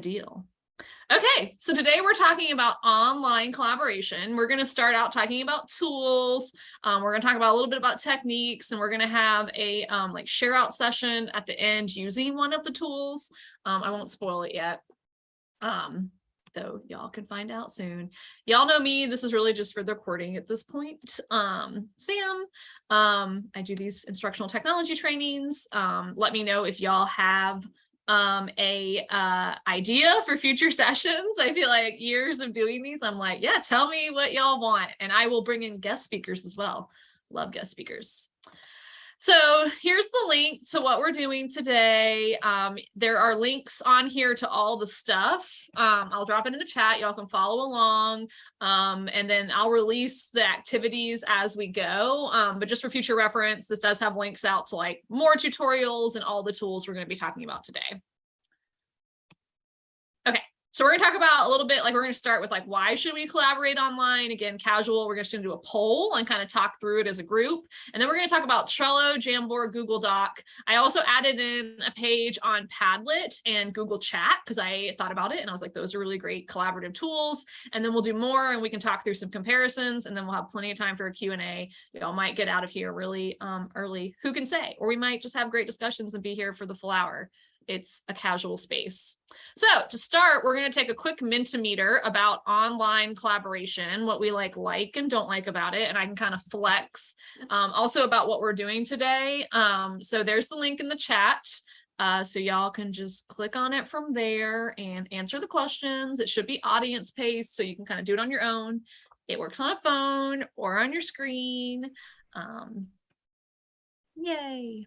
deal. Okay, so today we're talking about online collaboration. We're going to start out talking about tools. Um, we're going to talk about a little bit about techniques, and we're going to have a um, like share out session at the end using one of the tools. Um, I won't spoil it yet. Um, though y'all can find out soon. Y'all know me, this is really just for the recording at this point. Um, Sam, um, I do these instructional technology trainings. Let me know if y'all have um, a uh, idea for future sessions. I feel like years of doing these, I'm like, yeah, tell me what y'all want. And I will bring in guest speakers as well. Love guest speakers. So here's the link to what we're doing today. Um, there are links on here to all the stuff. Um, I'll drop it in the chat. Y'all can follow along. Um, and then I'll release the activities as we go. Um, but just for future reference, this does have links out to like more tutorials and all the tools we're going to be talking about today. So we're going to talk about a little bit like we're going to start with like why should we collaborate online? Again casual we're just going to do a poll and kind of talk through it as a group. And then we're going to talk about Trello Jamboard Google Doc. I also added in a page on Padlet and Google Chat because I thought about it and I was like those are really great collaborative tools. And then we'll do more and we can talk through some comparisons and then we'll have plenty of time for a Q&A y'all might get out of here really um, early. Who can say? Or we might just have great discussions and be here for the full hour it's a casual space. So to start, we're going to take a quick Mentimeter about online collaboration, what we like like and don't like about it, and I can kind of flex um, also about what we're doing today. Um, so there's the link in the chat. Uh, so y'all can just click on it from there and answer the questions. It should be audience paced, so you can kind of do it on your own. It works on a phone or on your screen. Um, yay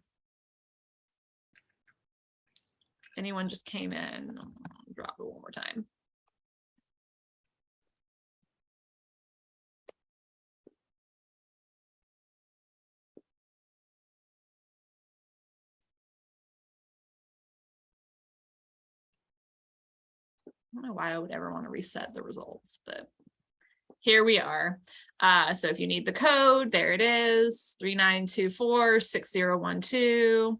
anyone just came in, drop it one more time. I don't know why I would ever want to reset the results, but here we are. Uh, so if you need the code, there it is, 3924 6012.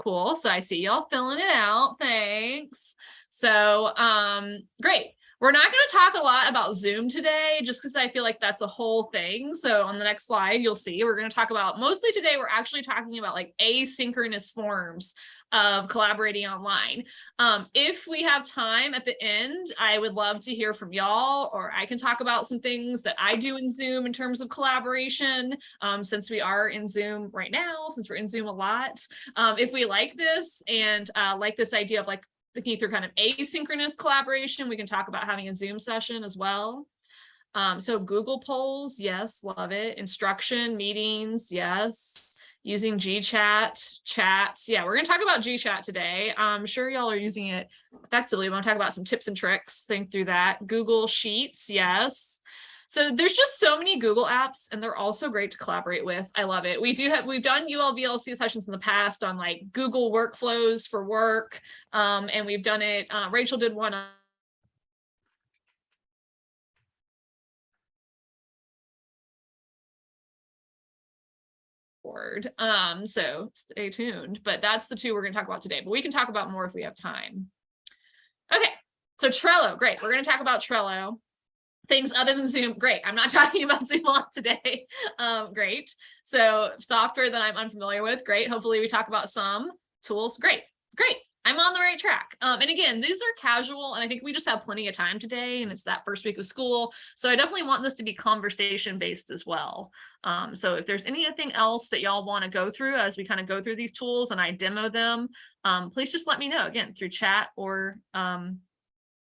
Cool. So I see y'all filling it out. Thanks. So um, great. We're not going to talk a lot about Zoom today, just because I feel like that's a whole thing. So on the next slide, you'll see we're going to talk about mostly today, we're actually talking about like asynchronous forms of collaborating online. Um, if we have time at the end, I would love to hear from y'all, or I can talk about some things that I do in Zoom in terms of collaboration, um, since we are in Zoom right now, since we're in Zoom a lot. Um, if we like this and uh, like this idea of like thinking through kind of asynchronous collaboration, we can talk about having a Zoom session as well. Um, so Google polls, yes, love it. Instruction, meetings, yes using GChat, chats. Yeah, we're going to talk about GChat today. I'm sure y'all are using it effectively. We want to talk about some tips and tricks, think through that. Google Sheets, yes. So there's just so many Google apps and they're also great to collaborate with. I love it. We do have, we've done ULVLC sessions in the past on like Google workflows for work. Um, and we've done it, uh, Rachel did one on. Um, so stay tuned, but that's the two we're going to talk about today, but we can talk about more if we have time. Okay, so Trello, great. We're going to talk about Trello. Things other than Zoom, great. I'm not talking about Zoom a lot today. Um, great. So software that I'm unfamiliar with, great. Hopefully we talk about some tools, great, great. I'm on the right track. Um, and again, these are casual and I think we just have plenty of time today and it's that first week of school. So I definitely want this to be conversation based as well. Um, so if there's anything else that y'all want to go through as we kind of go through these tools and I demo them, um, please just let me know again through chat or um,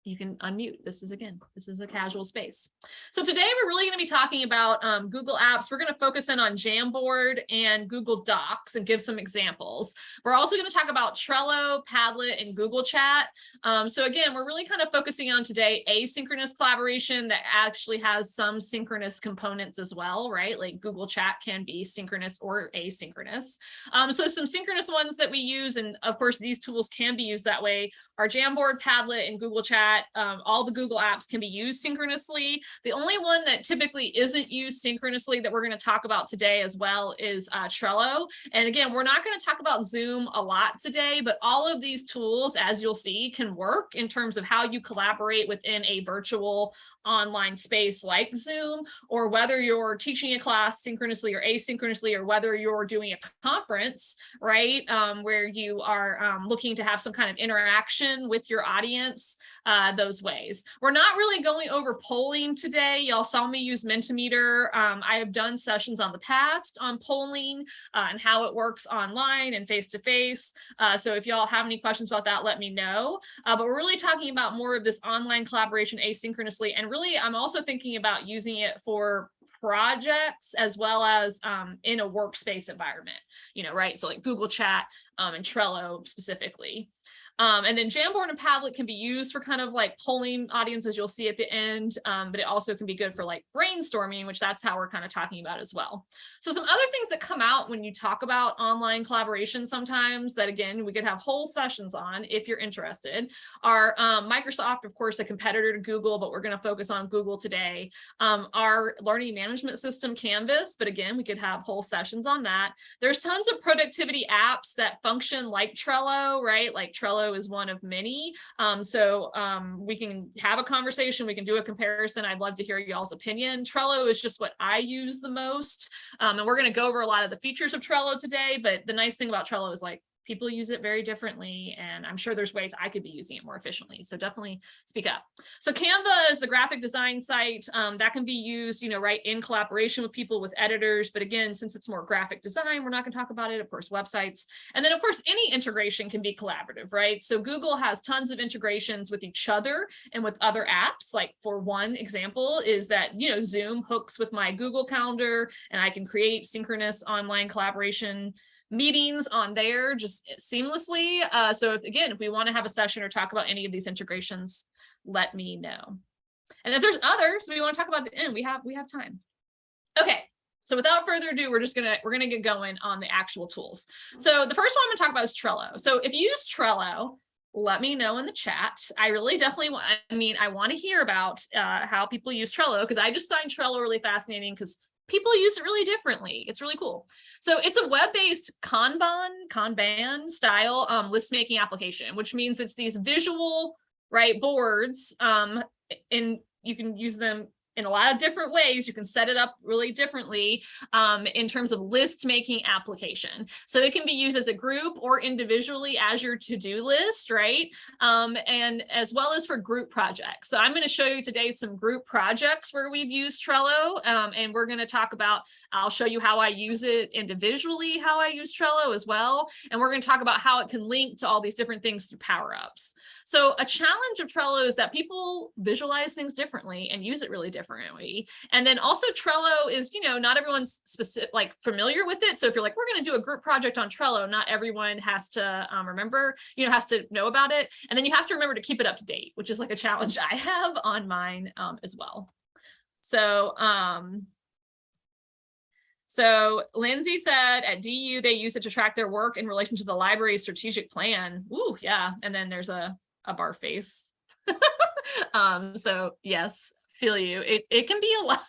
you can unmute. This is again, this is a casual space. So today we're really going to be talking about um, Google Apps. We're going to focus in on Jamboard and Google Docs and give some examples. We're also going to talk about Trello, Padlet, and Google Chat. Um, so again, we're really kind of focusing on today asynchronous collaboration that actually has some synchronous components as well, right? Like Google Chat can be synchronous or asynchronous. Um, so some synchronous ones that we use, and of course these tools can be used that way, are Jamboard, Padlet, and Google Chat that um, all the Google apps can be used synchronously. The only one that typically isn't used synchronously that we're going to talk about today as well is uh, Trello. And again, we're not going to talk about Zoom a lot today, but all of these tools, as you'll see, can work in terms of how you collaborate within a virtual online space like Zoom, or whether you're teaching a class synchronously or asynchronously, or whether you're doing a conference, right, um, where you are um, looking to have some kind of interaction with your audience uh, those ways. We're not really going over polling today. Y'all saw me use Mentimeter. Um, I have done sessions on the past on polling uh, and how it works online and face-to-face. -face. Uh, so if y'all have any questions about that, let me know. Uh, but we're really talking about more of this online collaboration asynchronously. And really, I'm also thinking about using it for projects as well as um, in a workspace environment, you know, right? So like Google Chat um, and Trello specifically. Um, and then Jamboard and Padlet can be used for kind of like polling audiences you'll see at the end, um, but it also can be good for like brainstorming, which that's how we're kind of talking about as well. So some other things that come out when you talk about online collaboration sometimes that again, we could have whole sessions on if you're interested are um, Microsoft, of course, a competitor to Google, but we're going to focus on Google today. Um, our learning management system Canvas, but again, we could have whole sessions on that. There's tons of productivity apps that function like Trello, right? Like Trello is one of many. Um, so um, we can have a conversation, we can do a comparison. I'd love to hear y'all's opinion. Trello is just what I use the most. Um, and we're going to go over a lot of the features of Trello today. But the nice thing about Trello is like people use it very differently and I'm sure there's ways I could be using it more efficiently. So definitely speak up. So Canva is the graphic design site um, that can be used, you know, right in collaboration with people with editors. But again, since it's more graphic design, we're not going to talk about it. Of course, websites. And then of course, any integration can be collaborative, right? So Google has tons of integrations with each other and with other apps. Like for one example is that, you know, Zoom hooks with my Google Calendar and I can create synchronous online collaboration meetings on there just seamlessly. Uh, so if, again, if we want to have a session or talk about any of these integrations, let me know. And if there's others we want to talk about the end, we have we have time. Okay. So without further ado, we're just gonna we're gonna get going on the actual tools. So the first one I'm gonna talk about is Trello. So if you use Trello, let me know in the chat. I really definitely want, I mean, I want to hear about uh, how people use Trello because I just find Trello really fascinating because people use it really differently. It's really cool. So it's a web-based Kanban, Kanban style um, list making application, which means it's these visual right boards um, and you can use them in a lot of different ways. You can set it up really differently um, in terms of list making application. So it can be used as a group or individually as your to-do list, right? Um, and as well as for group projects. So I'm going to show you today some group projects where we've used Trello um, and we're going to talk about, I'll show you how I use it individually, how I use Trello as well. And we're going to talk about how it can link to all these different things through power-ups. So a challenge of Trello is that people visualize things differently and use it really differently differently. And then also Trello is, you know, not everyone's specific, like familiar with it. So if you're like, we're going to do a group project on Trello, not everyone has to um, remember, you know, has to know about it. And then you have to remember to keep it up to date, which is like a challenge I have on mine um, as well. So, um, so Lindsay said at DU, they use it to track their work in relation to the library's strategic plan. Ooh, yeah. And then there's a, a bar face. um, so yes, feel you. It, it can be a lot.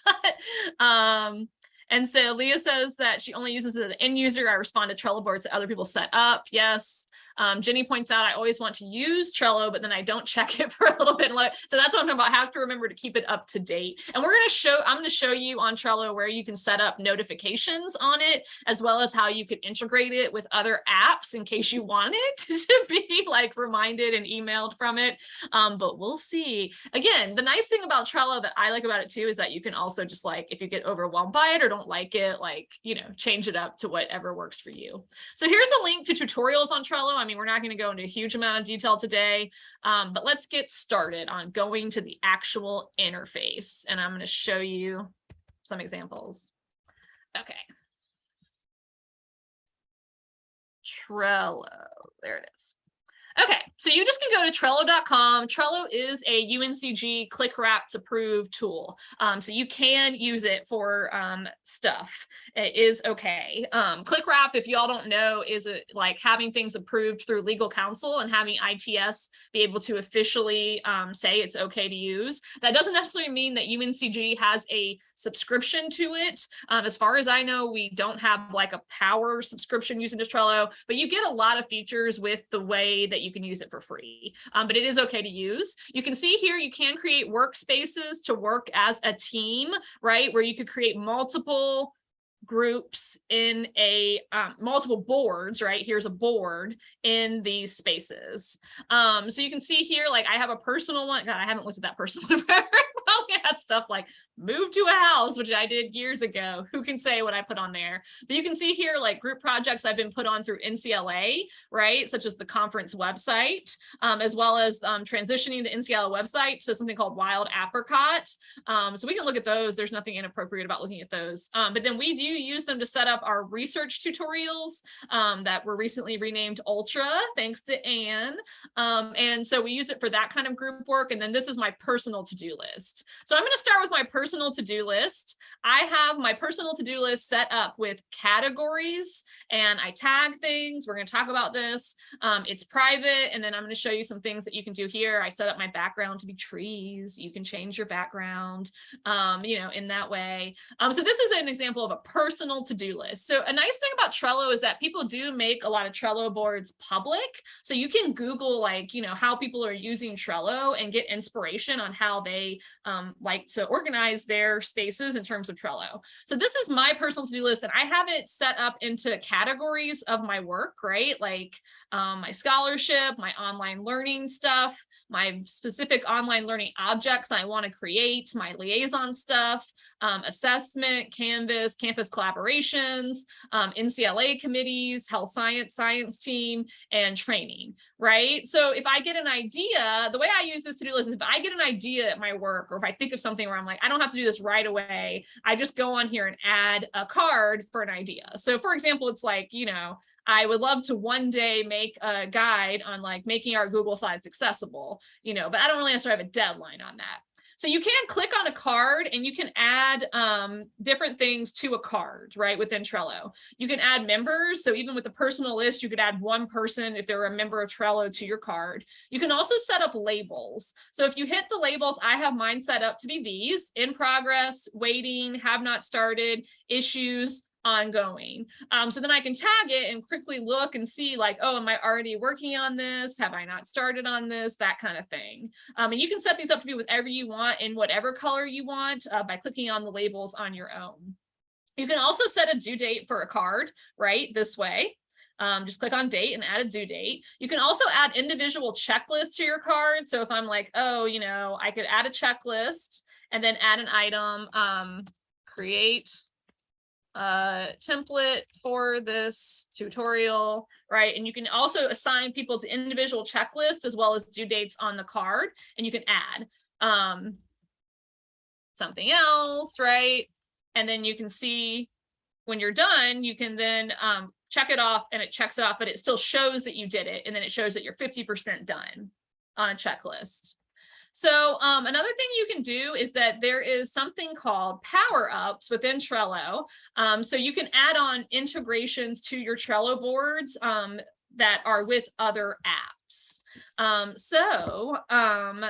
um, and so Leah says that she only uses it as an end user. I respond to Trello boards that other people set up. Yes. Um, Jenny points out I always want to use Trello, but then I don't check it for a little bit. So that's what I'm talking about. I have to remember to keep it up to date. And we're going to show, I'm going to show you on Trello where you can set up notifications on it, as well as how you could integrate it with other apps in case you want it to be like reminded and emailed from it. Um, but we'll see. Again, the nice thing about Trello that I like about it too is that you can also just like, if you get overwhelmed by it or don't like it, like, you know, change it up to whatever works for you. So here's a link to tutorials on Trello. I'm mean, we're not going to go into a huge amount of detail today, um, but let's get started on going to the actual interface. And I'm going to show you some examples. Okay. Trello, there it is. Okay, so you just can go to Trello.com. Trello is a UNCG ClickWrapped approved tool. Um, so you can use it for um, stuff. It is okay. Um, ClickWrap, if y'all don't know, is a, like having things approved through legal counsel and having ITS be able to officially um, say it's okay to use. That doesn't necessarily mean that UNCG has a subscription to it. Um, as far as I know, we don't have like a power subscription using Trello, but you get a lot of features with the way that you can use it for free, um, but it is okay to use. You can see here, you can create workspaces to work as a team, right? Where you could create multiple groups in a um, multiple boards, right? Here's a board in these spaces. Um, so you can see here, like I have a personal one. God, I haven't looked at that personal one forever. probably had stuff like move to a house, which I did years ago. Who can say what I put on there? But you can see here like group projects I've been put on through NCLA, right? Such as the conference website, um, as well as um, transitioning the NCLA website to something called Wild Apricot. Um, so we can look at those. There's nothing inappropriate about looking at those. Um, but then we use them to set up our research tutorials um, that were recently renamed Ultra, thanks to Anne. Um, and so we use it for that kind of group work. And then this is my personal to-do list. So I'm going to start with my personal to-do list. I have my personal to-do list set up with categories and I tag things. We're going to talk about this. Um, it's private. And then I'm going to show you some things that you can do here. I set up my background to be trees. You can change your background, um, you know, in that way. Um, so this is an example of a personal to-do list. So a nice thing about Trello is that people do make a lot of Trello boards public. So you can Google like, you know, how people are using Trello and get inspiration on how they um, like to organize their spaces in terms of Trello. So this is my personal to-do list and I have it set up into categories of my work, right? Like um, my scholarship, my online learning stuff, my specific online learning objects I want to create, my liaison stuff, um, assessment, Canvas, campus collaborations, um, NCLA committees, health science, science team, and training, right? So if I get an idea, the way I use this to-do list is if I get an idea at my work, or if I think of something where I'm like, I don't have to do this right away, I just go on here and add a card for an idea. So for example, it's like, you know, I would love to one day make a guide on like making our Google Slides accessible, you know, but I don't really necessarily have a deadline on that. So you can click on a card and you can add um, different things to a card, right, within Trello. You can add members. So even with a personal list, you could add one person if they're a member of Trello to your card. You can also set up labels. So if you hit the labels, I have mine set up to be these, in progress, waiting, have not started, issues, ongoing. Um, so then I can tag it and quickly look and see like, oh, am I already working on this? Have I not started on this? That kind of thing. Um, and you can set these up to be whatever you want in whatever color you want uh, by clicking on the labels on your own. You can also set a due date for a card, right? This way. Um, just click on date and add a due date. You can also add individual checklists to your card. So if I'm like, oh, you know, I could add a checklist and then add an item, um, create uh, template for this tutorial, right? And you can also assign people to individual checklists as well as due dates on the card, and you can add um, something else, right? And then you can see when you're done, you can then um, check it off and it checks it off, but it still shows that you did it. And then it shows that you're 50% done on a checklist. So um, another thing you can do is that there is something called power ups within Trello. Um, so you can add on integrations to your Trello boards um, that are with other apps. Um, so um,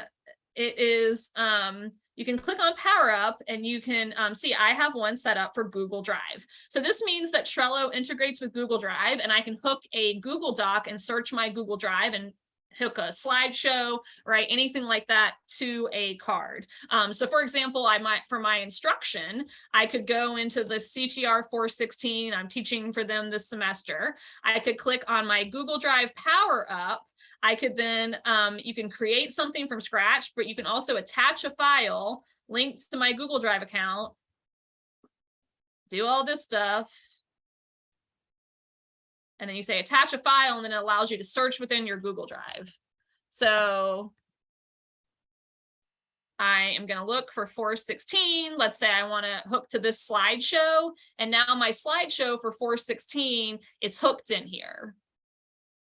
it is, um, you can click on power up and you can um, see I have one set up for Google Drive. So this means that Trello integrates with Google Drive and I can hook a Google Doc and search my Google Drive and hook a slideshow, right? Anything like that to a card. Um, so for example, I might, for my instruction, I could go into the CTR 416, I'm teaching for them this semester. I could click on my Google Drive Power Up. I could then, um, you can create something from scratch, but you can also attach a file linked to my Google Drive account, do all this stuff, and then you say attach a file and then it allows you to search within your Google Drive. So I am going to look for 416. Let's say I want to hook to this slideshow. And now my slideshow for 416 is hooked in here.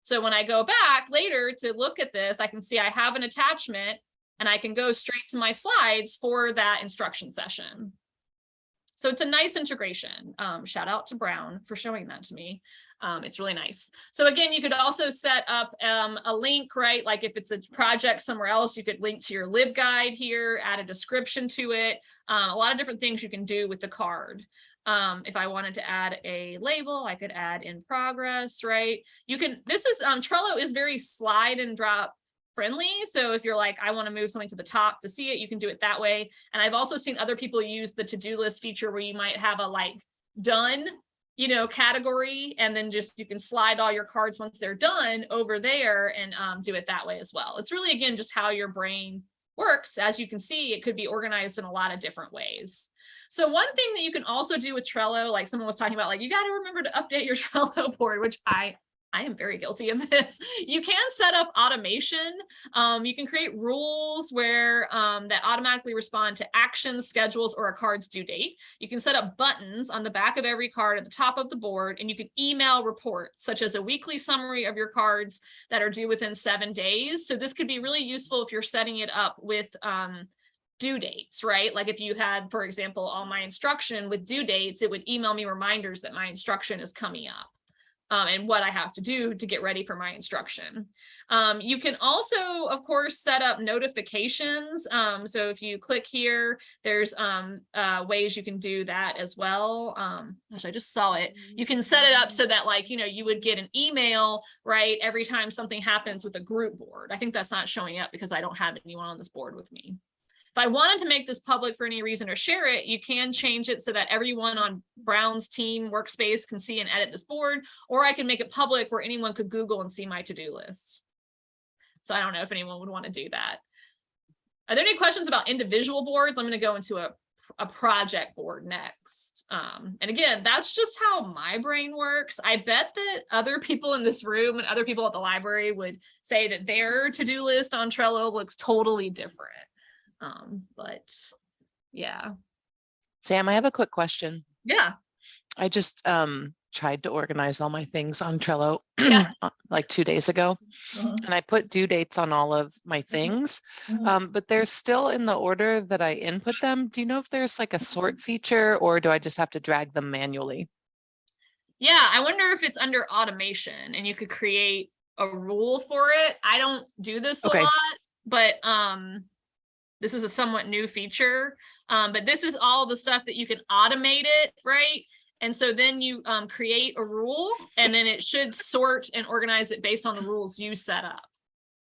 So when I go back later to look at this, I can see I have an attachment and I can go straight to my slides for that instruction session. So it's a nice integration. Um, shout out to Brown for showing that to me. Um, it's really nice. So again, you could also set up um, a link, right? Like if it's a project somewhere else, you could link to your LibGuide here, add a description to it. Um, a lot of different things you can do with the card. Um, if I wanted to add a label, I could add in progress, right? You can, this is, um, Trello is very slide and drop friendly. So if you're like, I want to move something to the top to see it, you can do it that way. And I've also seen other people use the to-do list feature where you might have a like done, you know, category, and then just you can slide all your cards once they're done over there and um, do it that way as well. It's really, again, just how your brain works. As you can see, it could be organized in a lot of different ways. So one thing that you can also do with Trello, like someone was talking about, like you got to remember to update your Trello board, which I I am very guilty of this. You can set up automation. Um, you can create rules where um, that automatically respond to actions, schedules, or a card's due date. You can set up buttons on the back of every card at the top of the board, and you can email reports such as a weekly summary of your cards that are due within seven days. So this could be really useful if you're setting it up with um, due dates, right? Like if you had, for example, all my instruction with due dates, it would email me reminders that my instruction is coming up um, and what I have to do to get ready for my instruction. Um, you can also, of course, set up notifications. Um, so if you click here, there's um, uh, ways you can do that as well. Um, gosh, I just saw it. You can set it up so that like, you know, you would get an email, right, every time something happens with a group board. I think that's not showing up because I don't have anyone on this board with me. If I wanted to make this public for any reason or share it, you can change it so that everyone on Brown's team workspace can see and edit this board, or I can make it public where anyone could Google and see my to-do list. So I don't know if anyone would want to do that. Are there any questions about individual boards? I'm going to go into a, a project board next. Um, and again, that's just how my brain works. I bet that other people in this room and other people at the library would say that their to-do list on Trello looks totally different. Um, but yeah. Sam, I have a quick question. Yeah. I just um tried to organize all my things on Trello Yeah. uh, like two days ago, Mhm. and I put due dates on all of my things, Mhm. um, but they're still in the order that I input them. Do you know if there's like a sort feature or do I just have to drag them manually? Yeah, I wonder if it's under automation and you could create a rule for it. I don't do this a lot, but um this is a somewhat new feature. Um, but this is all the stuff that you can automate it, right? And so then you um, create a rule and then it should sort and organize it based on the rules you set up.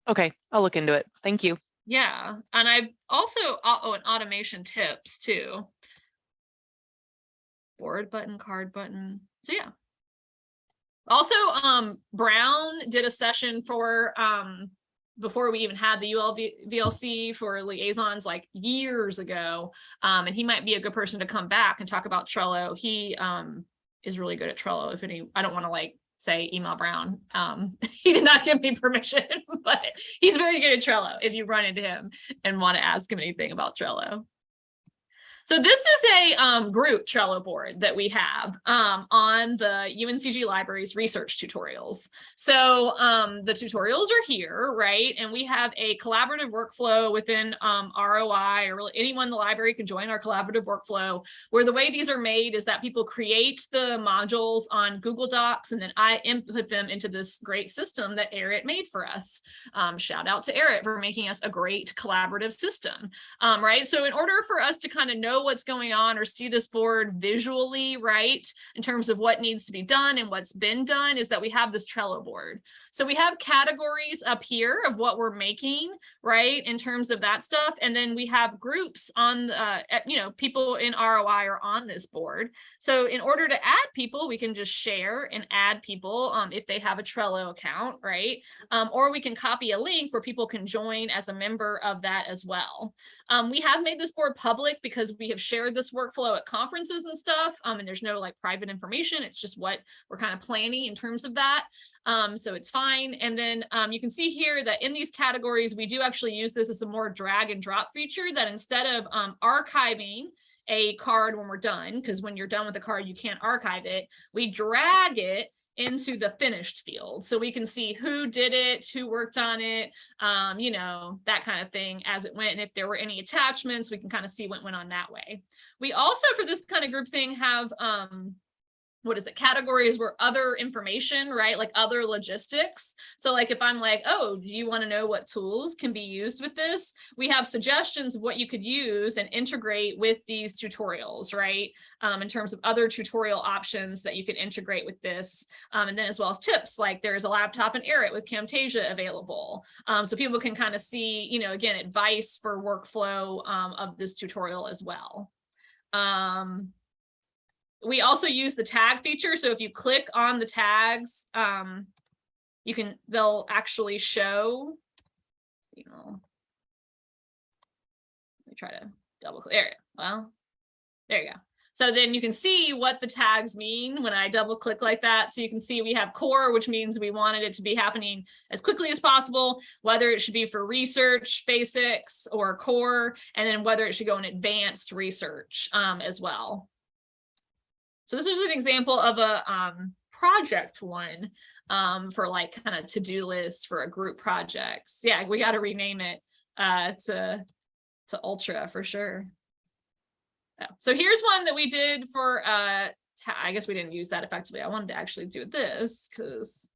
Okay, I'll look into it. Thank you. Yeah, and I also, oh, and automation tips too. Board button, card button, so yeah. Also, um, Brown did a session for, um, before we even had the ULV VLC for liaisons like years ago. Um, and he might be a good person to come back and talk about Trello. He, um, is really good at Trello. If any, I don't want to like say email Brown. Um, he did not give me permission, but he's very good at Trello if you run into him and want to ask him anything about Trello. So this is a um, group Trello board that we have um, on the UNCG Libraries research tutorials. So um, the tutorials are here, right? And we have a collaborative workflow within um, ROI or really anyone in the library can join our collaborative workflow where the way these are made is that people create the modules on Google Docs and then I input them into this great system that Erit made for us. Um, shout out to Erit for making us a great collaborative system, um, right? So in order for us to kind of know what's going on or see this board visually, right, in terms of what needs to be done and what's been done is that we have this Trello board. So we have categories up here of what we're making, right, in terms of that stuff. And then we have groups on, uh, you know, people in ROI are on this board. So in order to add people, we can just share and add people um, if they have a Trello account, right? Um, or we can copy a link where people can join as a member of that as well. Um, we have made this board public because we have shared this workflow at conferences and stuff. Um, and there's no like private information. It's just what we're kind of planning in terms of that. Um, so it's fine. And then um, you can see here that in these categories, we do actually use this as a more drag and drop feature that instead of um, archiving a card when we're done, because when you're done with the card, you can't archive it. We drag it into the finished field. So we can see who did it, who worked on it, um, you know, that kind of thing as it went. And if there were any attachments, we can kind of see what went on that way. We also, for this kind of group thing, have um, what is it categories where other information right like other logistics. So like if i'm like oh do you want to know what tools can be used with this? We have suggestions of what you could use and integrate with these tutorials right um, in terms of other tutorial options that you could integrate with this. Um, and then as well as tips like there's a laptop and Air It with Camtasia available. Um, so people can kind of see you know again advice for workflow um, of this tutorial as well. Um, we also use the tag feature. So if you click on the tags, um, you can, they'll actually show, you know, let me try to double click there. Well, there you go. So then you can see what the tags mean when I double click like that. So you can see we have core, which means we wanted it to be happening as quickly as possible, whether it should be for research basics or core, and then whether it should go in advanced research um, as well. So this is an example of a um, project one um, for like kind of to-do list for a group projects. Yeah, we got to rename it uh, to, to Ultra for sure. So here's one that we did for, uh, I guess we didn't use that effectively. I wanted to actually do this because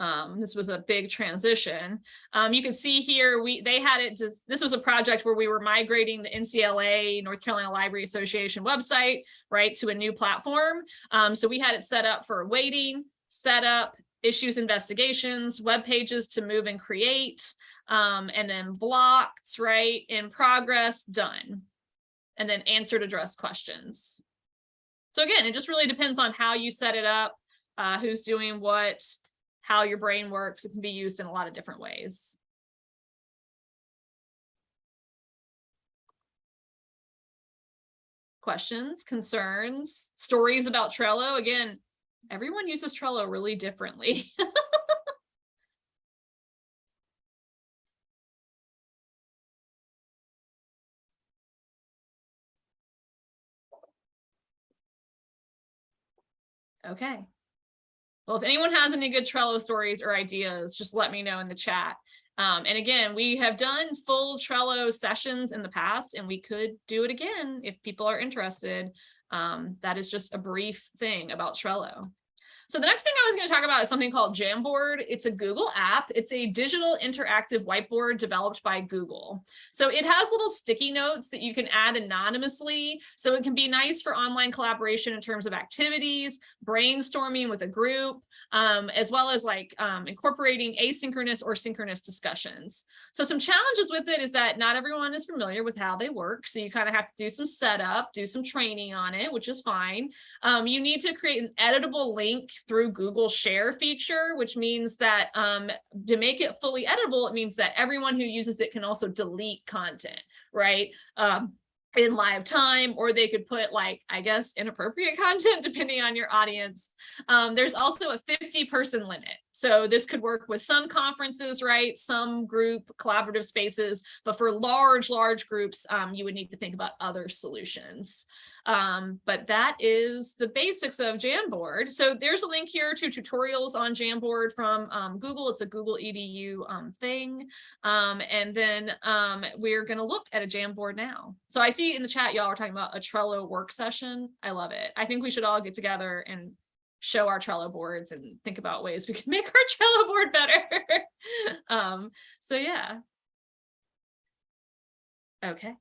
um, this was a big transition. Um, you can see here, we they had it just, this was a project where we were migrating the NCLA, North Carolina Library Association website, right, to a new platform. Um, so we had it set up for waiting, setup, issues investigations, web pages to move and create, um, and then blocked, right, in progress, done. And then answered address questions. So again, it just really depends on how you set it up, uh, who's doing what, how your brain works. It can be used in a lot of different ways. Questions, concerns, stories about Trello. Again, everyone uses Trello really differently. okay. Well, if anyone has any good Trello stories or ideas, just let me know in the chat. Um, and again, we have done full Trello sessions in the past, and we could do it again if people are interested. Um, that is just a brief thing about Trello. So the next thing I was going to talk about is something called Jamboard. It's a Google app. It's a digital interactive whiteboard developed by Google. So it has little sticky notes that you can add anonymously. So it can be nice for online collaboration in terms of activities, brainstorming with a group, um, as well as like um, incorporating asynchronous or synchronous discussions. So some challenges with it is that not everyone is familiar with how they work. So you kind of have to do some setup, do some training on it, which is fine. Um, you need to create an editable link through Google share feature, which means that um, to make it fully editable, it means that everyone who uses it can also delete content, right? Um, in live time, or they could put like, I guess, inappropriate content depending on your audience. Um, there's also a 50 person limit. So this could work with some conferences, right? Some group collaborative spaces, but for large, large groups, um, you would need to think about other solutions. Um, but that is the basics of Jamboard. So there's a link here to tutorials on Jamboard from um, Google. It's a Google EDU um, thing. Um, and then um, we're going to look at a Jamboard now. So I see in the chat, y'all are talking about a Trello work session. I love it. I think we should all get together and show our Trello boards and think about ways we can make our Trello board better. um, so yeah. Okay.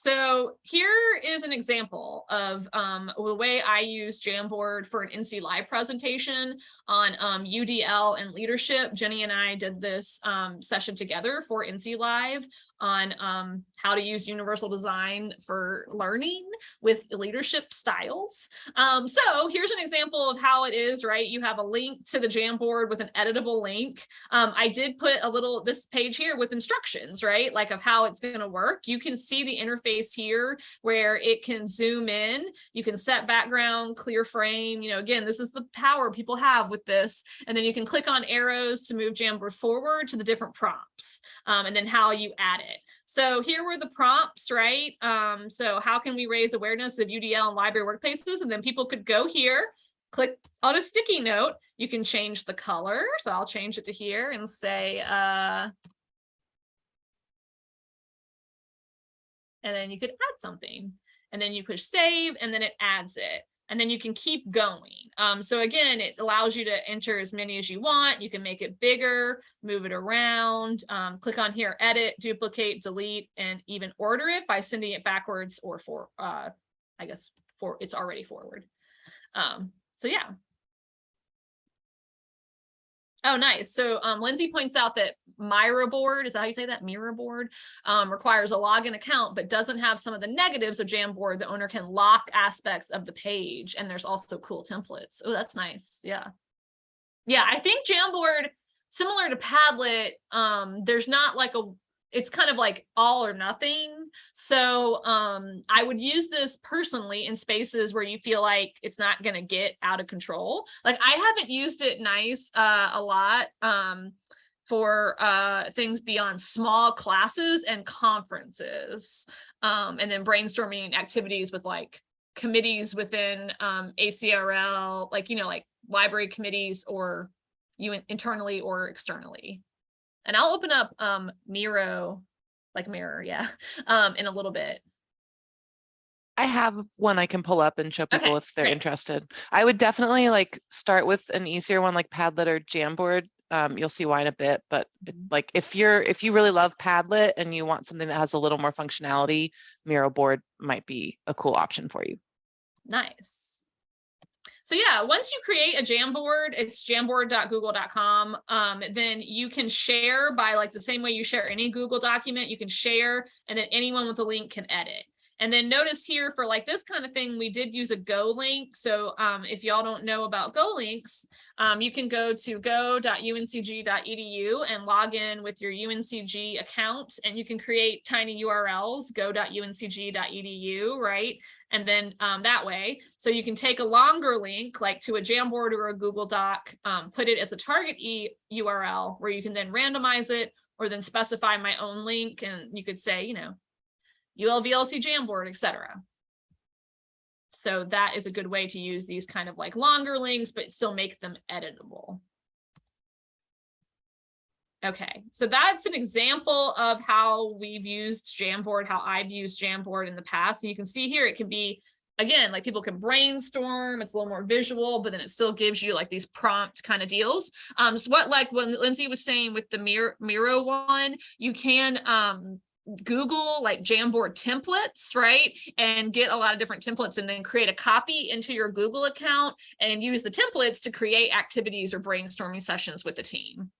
So here is an example of um, the way I use Jamboard for an NC Live presentation on um, UDL and leadership. Jenny and I did this um, session together for NC Live on um, how to use universal design for learning with leadership styles. Um, so here's an example of how it is, right? You have a link to the Jamboard with an editable link. Um, I did put a little, this page here with instructions, right? Like of how it's gonna work. You can see the interface here where it can zoom in. You can set background, clear frame. You know, again, this is the power people have with this. And then you can click on arrows to move Jamboard forward to the different prompts um, and then how you add it. So here were the prompts, right? Um, so how can we raise awareness of UDL and library workplaces? And then people could go here click on a sticky note, you can change the color. So I'll change it to here and say, uh, and then you could add something and then you push save and then it adds it and then you can keep going. Um, so again, it allows you to enter as many as you want. You can make it bigger, move it around, um, click on here, edit, duplicate, delete, and even order it by sending it backwards or for, uh, I guess, for it's already forward. Um, so yeah. Oh, nice. So um, Lindsay points out that Mira board, is that how you say that? Mira board um, requires a login account, but doesn't have some of the negatives of Jamboard. The owner can lock aspects of the page. And there's also cool templates. Oh, that's nice. Yeah. Yeah, I think Jamboard, similar to Padlet, um, there's not like a it's kind of like all or nothing. So um, I would use this personally in spaces where you feel like it's not going to get out of control. Like I haven't used it nice uh, a lot um, for uh, things beyond small classes and conferences um, and then brainstorming activities with like committees within um, ACRL, like, you know, like library committees or you internally or externally. And I'll open up um Miro, like mirror, yeah, um, in a little bit. I have one I can pull up and show people Okay, if they're great. interested. I would definitely like start with an easier one like Padlet or Jamboard. Um, you'll see why in a bit, but Mhm. like if you're if you really love Padlet and you want something that has a little more functionality, Miro board might be a cool option for you. Nice. So yeah, once you create a Jamboard, it's jamboard.google.com. Um, then you can share by like the same way you share any Google document, you can share and then anyone with a link can edit. And then notice here for like this kind of thing, we did use a Go link. So um, if y'all don't know about Go links, um, you can go to go.uncg.edu and log in with your UNCG account and you can create tiny URLs, go.uncg.edu, right? And then um, that way, so you can take a longer link like to a Jamboard or a Google Doc, um, put it as a target e URL where you can then randomize it or then specify my own link and you could say, you know, ULVLC Jamboard, etc. So that is a good way to use these kind of like longer links, but still make them editable. Okay, so that's an example of how we've used Jamboard, how I've used Jamboard in the past. And you can see here, it can be, again, like people can brainstorm, it's a little more visual, but then it still gives you like these prompt kind of deals. Um, so what like when Lindsay was saying with the Miro, Miro one, you can um, Google like Jamboard templates, right? And get a lot of different templates and then create a copy into your Google account and use the templates to create activities or brainstorming sessions with the team.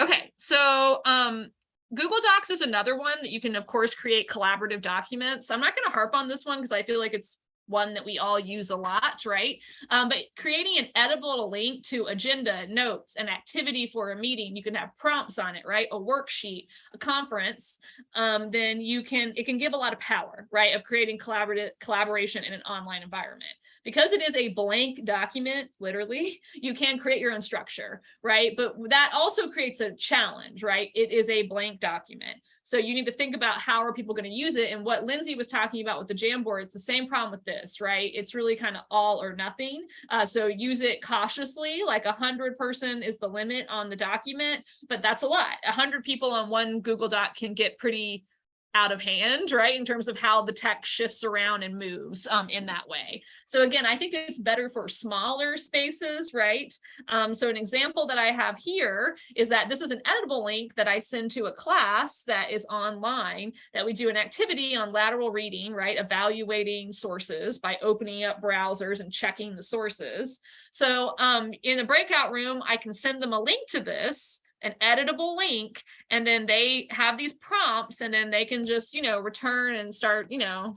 Okay, so um, Google Docs is another one that you can, of course, create collaborative documents. I'm not going to harp on this one because I feel like it's one that we all use a lot, right? Um, but creating an editable link to agenda, notes, an activity for a meeting, you can have prompts on it, right? A worksheet, a conference, um, then you can, it can give a lot of power, right? Of creating collaborative collaboration in an online environment. Because it is a blank document, literally, you can create your own structure, right? But that also creates a challenge, right? It is a blank document. So you need to think about how are people going to use it and what Lindsay was talking about with the Jamboard, it's the same problem with this, right? It's really kind of all or nothing. Uh, so use it cautiously, like a hundred person is the limit on the document, but that's a lot. A hundred people on one Google Doc can get pretty out of hand, right? In terms of how the text shifts around and moves um, in that way. So again, I think it's better for smaller spaces, right? Um, so an example that I have here is that this is an editable link that I send to a class that is online that we do an activity on lateral reading, right? Evaluating sources by opening up browsers and checking the sources. So um, in a breakout room, I can send them a link to this an editable link and then they have these prompts and then they can just you know return and start you know.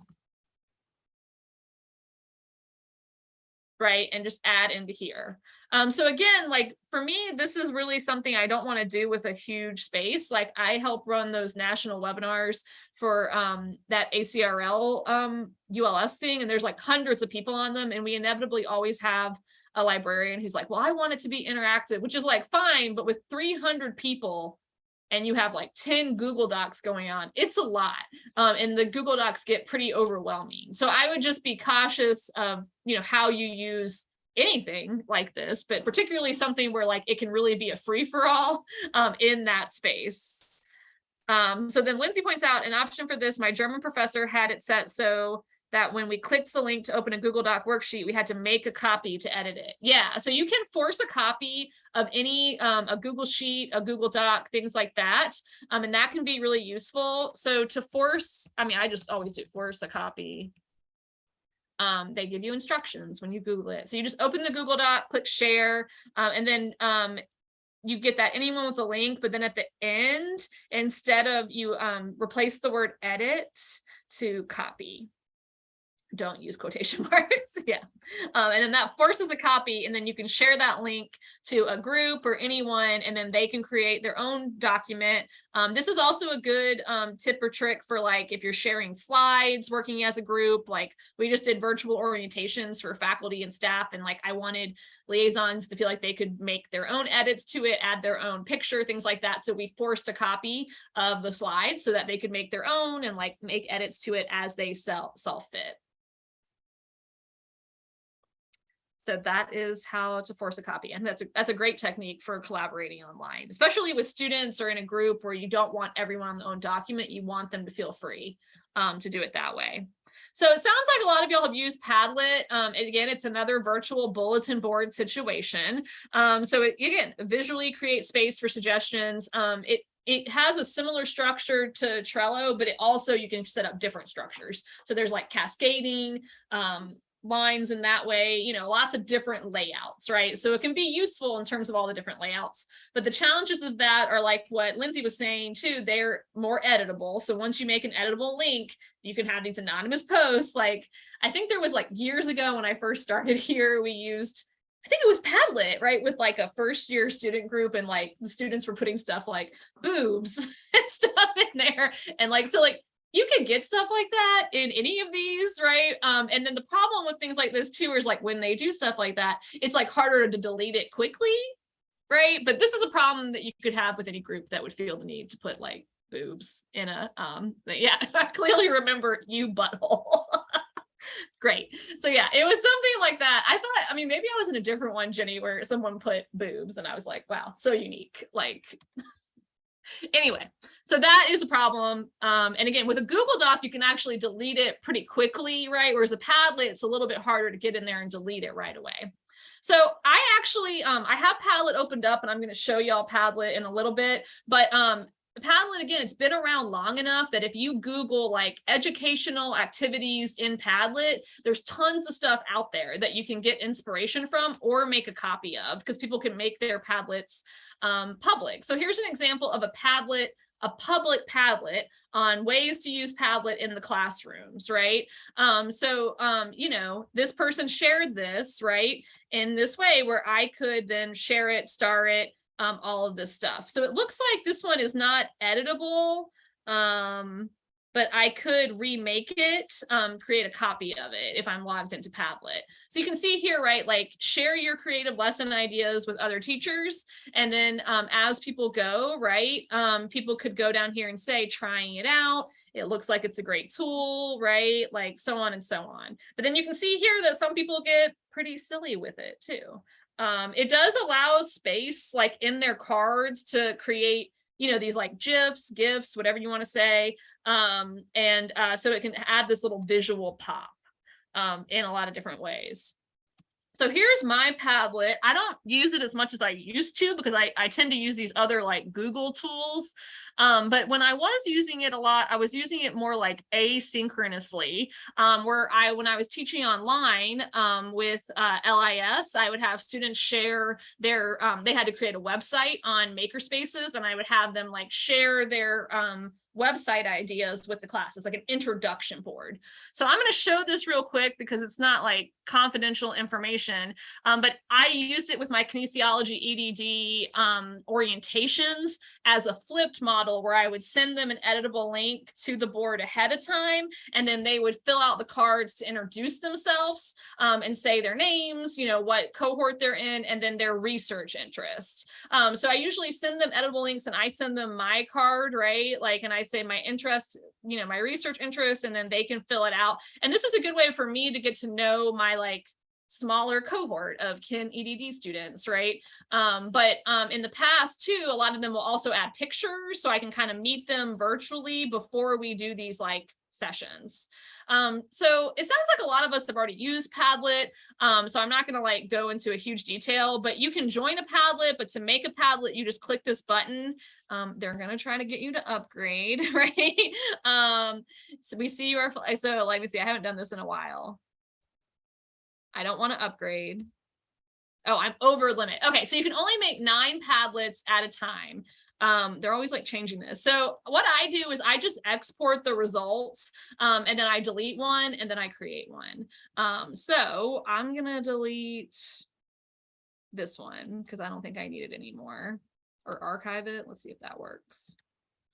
Right and just add into here. Um so again like for me this is really something i don't want to do with a huge space. Like i help run those national webinars for um that acrl um uls thing and there's like hundreds of people on them and we inevitably always have a librarian who's like, well, I want it to be interactive, which is like fine, but with 300 people, and you have like 10 Google Docs going on, it's a lot. Um, and the Google Docs get pretty overwhelming. So I would just be cautious of, you know, how you use anything like this, but particularly something where like it can really be a free for all um, in that space. Um, so then Lindsay points out an option for this, my German professor had it set so that when we clicked the link to open a Google Doc worksheet, we had to make a copy to edit it. Yeah, so you can force a copy of any, um, a Google Sheet, a Google Doc, things like that. Um, and that can be really useful. So to force, I mean, I just always do force a copy. Um, they give you instructions when you Google it. So you just open the Google Doc, click share, uh, and then um, you get that anyone with a link, but then at the end, instead of you um, replace the word edit to copy don't use quotation marks. yeah. Um, and then that forces a copy and then you can share that link to a group or anyone and then they can create their own document. Um, this is also a good um, tip or trick for like if you're sharing slides working as a group, like we just did virtual orientations for faculty and staff and like I wanted liaisons to feel like they could make their own edits to it, add their own picture, things like that. So we forced a copy of the slides so that they could make their own and like make edits to it as they sell, saw fit. So that is how to force a copy. And that's a, that's a great technique for collaborating online, especially with students or in a group where you don't want everyone on their own document. You want them to feel free um, to do it that way. So it sounds like a lot of y'all have used Padlet. Um, and again, it's another virtual bulletin board situation. Um, so it, again, visually create space for suggestions. Um, it it has a similar structure to Trello, but it also you can set up different structures. So there's like cascading, um, lines in that way, you know, lots of different layouts, right? So it can be useful in terms of all the different layouts, but the challenges of that are like what Lindsay was saying too, they're more editable. So once you make an editable link, you can have these anonymous posts. Like, I think there was like years ago when I first started here, we used I think it was Padlet, right? With like a first year student group and like the students were putting stuff like boobs and stuff in there. And like, so like you can get stuff like that in any of these, right? Um, and then the problem with things like this too is like when they do stuff like that, it's like harder to delete it quickly, right? But this is a problem that you could have with any group that would feel the need to put like boobs in a, um, yeah, I clearly remember you butthole. Great. So yeah, it was something like that. I thought, I mean, maybe I was in a different one, Jenny, where someone put boobs and I was like, wow, so unique. Like, anyway, so that is a problem. Um, and again, with a Google Doc, you can actually delete it pretty quickly, right? Whereas a Padlet, it's a little bit harder to get in there and delete it right away. So I actually, um, I have Padlet opened up and I'm going to show y'all Padlet in a little bit, but um, Padlet, again, it's been around long enough that if you Google like educational activities in Padlet, there's tons of stuff out there that you can get inspiration from or make a copy of because people can make their Padlets um, public. So here's an example of a Padlet, a public Padlet on ways to use Padlet in the classrooms, right? Um, so, um, you know, this person shared this, right, in this way where I could then share it, star it, um, all of this stuff. So it looks like this one is not editable, um, but I could remake it, um, create a copy of it if I'm logged into Padlet. So you can see here, right, like share your creative lesson ideas with other teachers. And then um, as people go, right, um, people could go down here and say, trying it out. It looks like it's a great tool, right? Like so on and so on. But then you can see here that some people get pretty silly with it too. Um, it does allow space like in their cards to create, you know, these like GIFs, GIFs, whatever you want to say. Um, and uh, so it can add this little visual pop um, in a lot of different ways. So here's my Padlet. I don't use it as much as I used to because I, I tend to use these other like Google tools. Um, but when I was using it a lot, I was using it more like asynchronously, um, where I, when I was teaching online um, with uh, LIS, I would have students share their, um, they had to create a website on makerspaces and I would have them like share their um, website ideas with the class. It's like an introduction board. So I'm going to show this real quick because it's not like confidential information. Um, but I used it with my kinesiology EDD um, orientations as a flipped model where I would send them an editable link to the board ahead of time, and then they would fill out the cards to introduce themselves um, and say their names, you know, what cohort they're in, and then their research interest. Um, so I usually send them editable links and I send them my card, right? Like, and I say my interest, you know, my research interest, and then they can fill it out. And this is a good way for me to get to know my like smaller cohort of kin EDD students, right? Um, but um, in the past too, a lot of them will also add pictures so I can kind of meet them virtually before we do these like sessions. Um, so it sounds like a lot of us have already used Padlet. Um, so I'm not going to like go into a huge detail, but you can join a Padlet, but to make a Padlet, you just click this button. Um, they're going to try to get you to upgrade, right? Um, so we see your, so let me see, I haven't done this in a while. I don't want to upgrade. Oh, I'm over limit. Okay, so you can only make nine Padlets at a time. Um, they're always like changing this. So what I do is I just export the results um, and then I delete one and then I create one. Um, so I'm gonna delete this one because I don't think I need it anymore or archive it. Let's see if that works.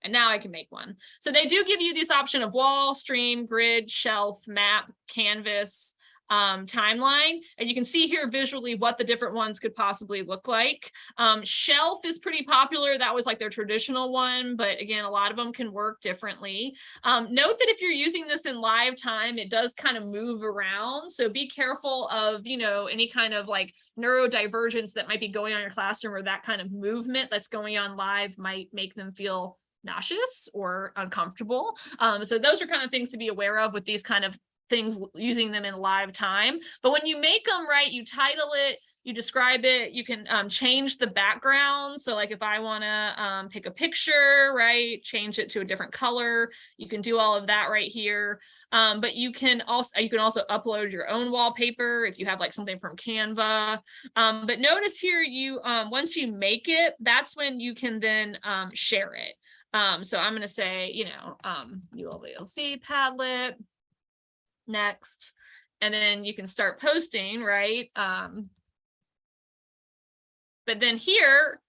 And now I can make one. So they do give you this option of wall, stream, grid, shelf, map, canvas, um, timeline. And you can see here visually what the different ones could possibly look like. Um, shelf is pretty popular. That was like their traditional one, but again, a lot of them can work differently. Um, note that if you're using this in live time, it does kind of move around. So be careful of, you know, any kind of like neurodivergence that might be going on in your classroom or that kind of movement that's going on live might make them feel nauseous or uncomfortable. Um, so those are kind of things to be aware of with these kind of things using them in live time. But when you make them right, you title it, you describe it, you can um, change the background. So like if I want to um, pick a picture, right, change it to a different color, you can do all of that right here. Um, but you can also you can also upload your own wallpaper if you have like something from Canva. Um, but notice here, you um, once you make it, that's when you can then um, share it. so I'm going to say, you know, um, ULVLC Padlet next and then you can start posting right? Um but then here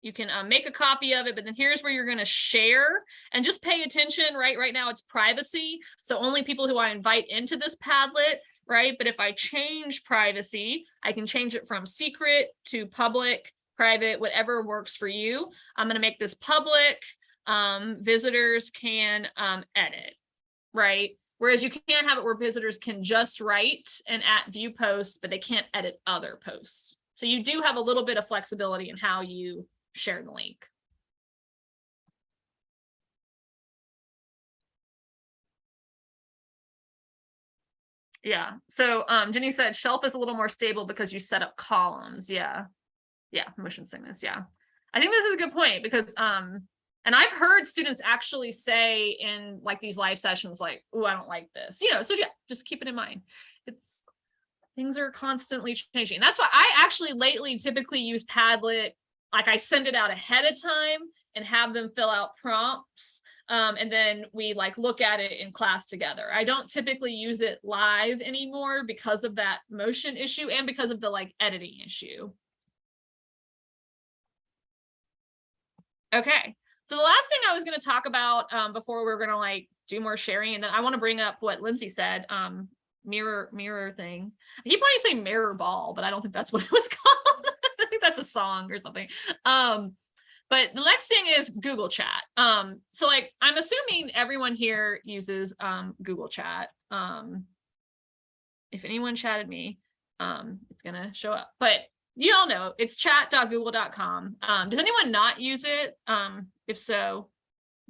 you can uh, make a copy of it but then here's where you're going to share and just pay attention right? Right now it's privacy so only people who i invite into this padlet right? But if i change privacy i can change it from secret to public private whatever works for you. I'm going to make this public um visitors can um edit right? Whereas you can't have it where visitors can just write and at view posts, but they can't edit other posts. So you do have a little bit of flexibility in how you share the link. Yeah, so um, Jenny said shelf is a little more stable because you set up columns. Yeah, yeah, motion sickness. Yeah, I think this is a good point because um, and I've heard students actually say in like these live sessions, like, oh, I don't like this, you know, so yeah, just keep it in mind. It's things are constantly changing. That's why I actually lately typically use Padlet. Like I send it out ahead of time and have them fill out prompts. Um, and then we like look at it in class together. I don't typically use it live anymore because of that motion issue and because of the like editing issue. Okay, so the last thing I was going to talk about um, before we're going to like do more sharing, and then I want to bring up what Lindsay said, um, mirror mirror thing. I keep wanting to say mirror ball, but I don't think that's what it was called. I think that's a song or something. Um, but the next thing is Google Chat. Um, so like I'm assuming everyone here uses um, Google Chat. Um, if anyone chatted me, um, it's gonna show up. But you all know it's chat.google.com. Um, does anyone not use it? Um, if so,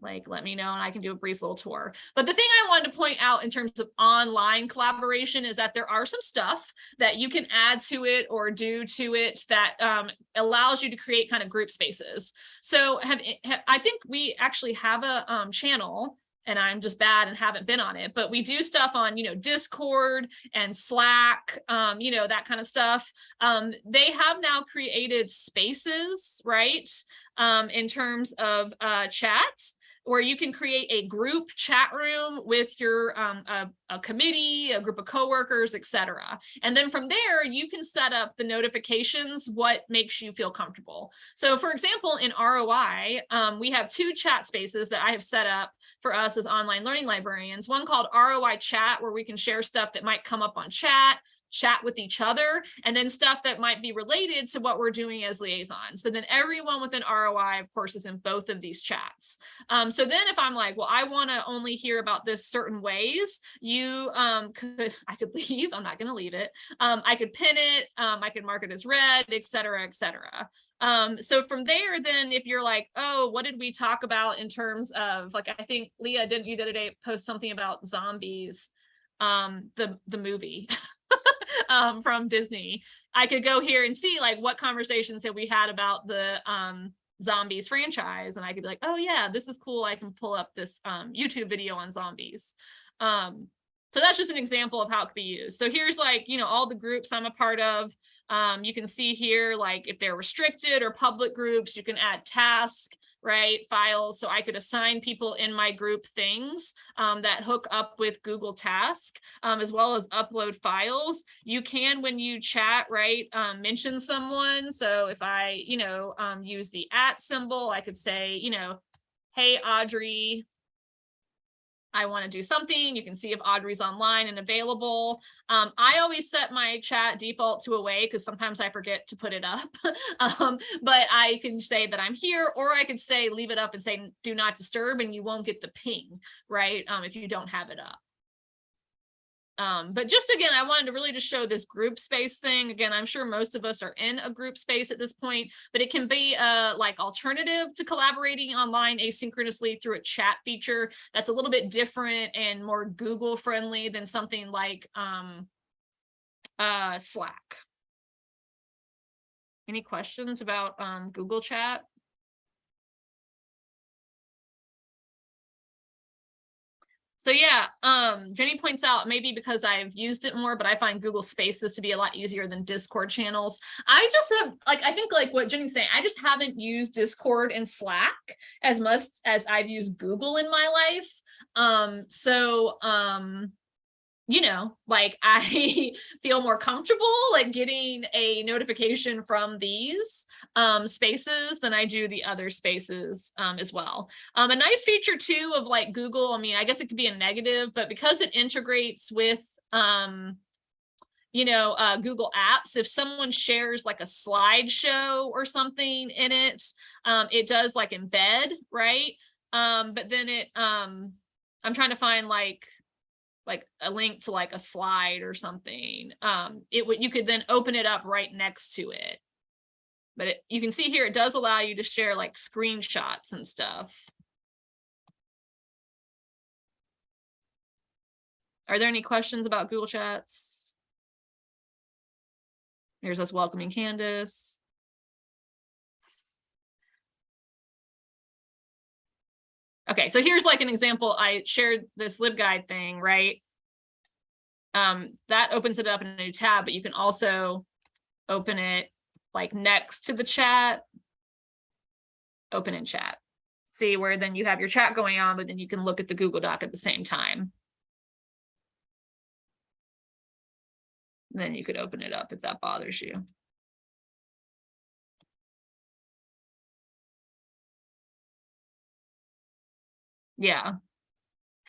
like let me know and I can do a brief little tour. But the thing I wanted to point out in terms of online collaboration is that there are some stuff that you can add to it or do to it that um, allows you to create kind of group spaces. So have, have, I think we actually have a um, channel and I'm just bad and haven't been on it, but we do stuff on, you know, Discord and Slack, um, you know, that kind of stuff. Um, they have now created spaces, right? Um, in terms of uh, chats where you can create a group chat room with your um, a, a committee, a group of coworkers, etc. And then from there, you can set up the notifications, what makes you feel comfortable. So for example, in ROI, um, we have two chat spaces that I have set up for us as online learning librarians, one called ROI chat, where we can share stuff that might come up on chat, chat with each other and then stuff that might be related to what we're doing as liaisons. But then everyone within ROI, of course, is in both of these chats. Um, so then if I'm like, well, I want to only hear about this certain ways, you um, could, I could leave, I'm not going to leave it. Um, I could pin it, um, I could mark it as red, et cetera, et cetera. Um, so from there, then if you're like, oh, what did we talk about in terms of like, I think Leah, didn't you the other day post something about zombies, um, the, the movie. um, from Disney, I could go here and see like what conversations have we had about the um, zombies franchise. And I could be like, oh yeah, this is cool. I can pull up this um, YouTube video on zombies. Um, so that's just an example of how it could be used. So here's like, you know, all the groups I'm a part of. Um, you can see here, like if they're restricted or public groups, you can add tasks, right, files. So I could assign people in my group things um, that hook up with Google Task, um, as well as upload files. You can, when you chat, right, um, mention someone. So if I, you know, um, use the at symbol, I could say, you know, hey, Audrey, I want to do something. You can see if Audrey's online and available. Um, I always set my chat default to away because sometimes I forget to put it up. um, but I can say that I'm here, or I could say leave it up and say do not disturb, and you won't get the ping, right? Um, if you don't have it up. Um, but just again, I wanted to really just show this group space thing. Again, I'm sure most of us are in a group space at this point, but it can be a like alternative to collaborating online asynchronously through a chat feature that's a little bit different and more Google friendly than something like um, uh, Slack. Any questions about um, Google Chat? So yeah, um, Jenny points out maybe because I've used it more, but I find Google Spaces to be a lot easier than Discord channels. I just have like I think like what Jenny's saying, I just haven't used Discord and Slack as much as I've used Google in my life. Um, so um, you know, like I feel more comfortable like getting a notification from these um, spaces than I do the other spaces um, as well. Um, a nice feature too of like Google, I mean, I guess it could be a negative, but because it integrates with um, you know, uh, Google Apps, if someone shares like a slideshow or something in it, um, it does like embed, right? Um, but then it, I'm trying to find like like a link to like a slide or something, um, it would you could then open it up right next to it. But it, you can see here, it does allow you to share like screenshots and stuff. Are there any questions about Google Chats? Here's us welcoming Candace. Okay, so here's like an example. I shared this LibGuide thing, right? Um, that opens it up in a new tab, but you can also open it like next to the chat, open in chat. See where then you have your chat going on, but then you can look at the Google Doc at the same time. Then you could open it up if that bothers you. Yeah.